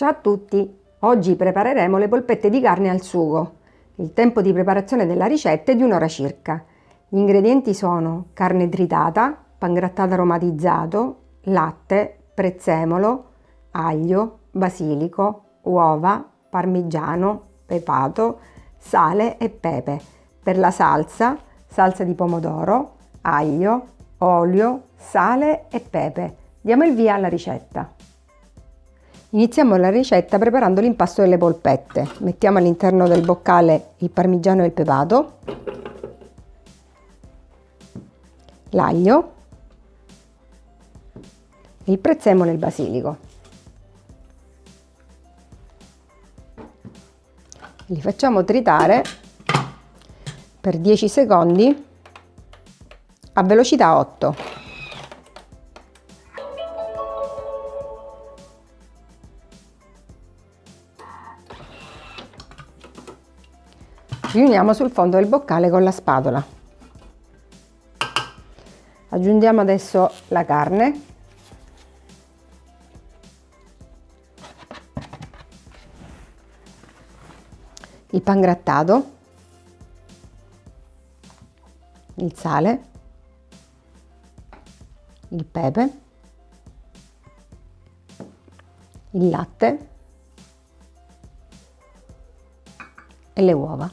Ciao a tutti! Oggi prepareremo le polpette di carne al sugo. Il tempo di preparazione della ricetta è di un'ora circa. Gli ingredienti sono carne tritata, pangrattato aromatizzato, latte, prezzemolo, aglio, basilico, uova, parmigiano, pepato, sale e pepe. Per la salsa, salsa di pomodoro, aglio, olio, sale e pepe. Diamo il via alla ricetta. Iniziamo la ricetta preparando l'impasto delle polpette. Mettiamo all'interno del boccale il parmigiano e il pepato, l'aglio, il prezzemolo e il basilico. Li facciamo tritare per 10 secondi a velocità 8. Riuniamo sul fondo del boccale con la spatola. Aggiungiamo adesso la carne. Il pangrattato il sale. Il pepe. Il latte. E le uova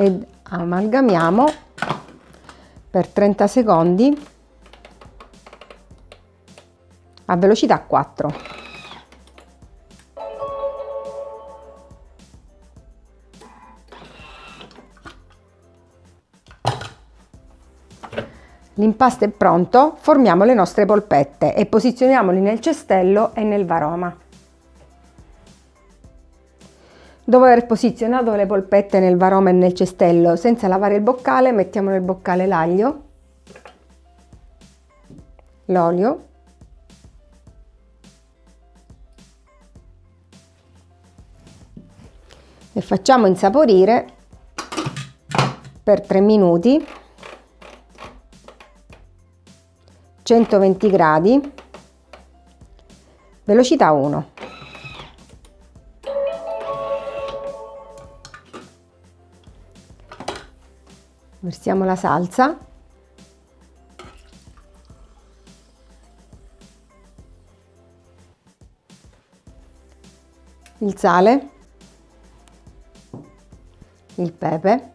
ed amalgamiamo per 30 secondi a velocità 4. L'impasto è pronto, formiamo le nostre polpette e posizioniamoli nel cestello e nel varoma. Dopo aver posizionato le polpette nel varoma e nel cestello senza lavare il boccale, mettiamo nel boccale l'aglio, l'olio, e facciamo insaporire per 3 minuti 120 gradi velocità 1 versiamo la salsa. Il sale. Il pepe.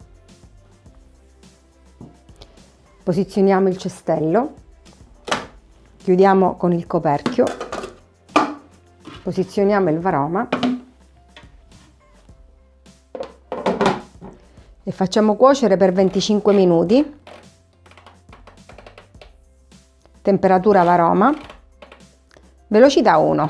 Posizioniamo il cestello. Chiudiamo con il coperchio. Posizioniamo il varoma e facciamo cuocere per 25 minuti. Temperatura varoma velocità 1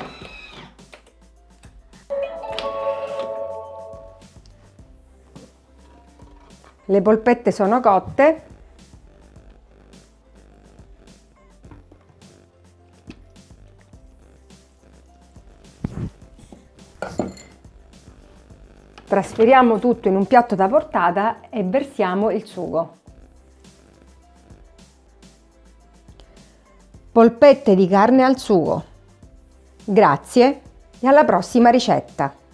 le polpette sono cotte Trasferiamo tutto in un piatto da portata e versiamo il sugo. Polpette di carne al sugo. Grazie e alla prossima ricetta!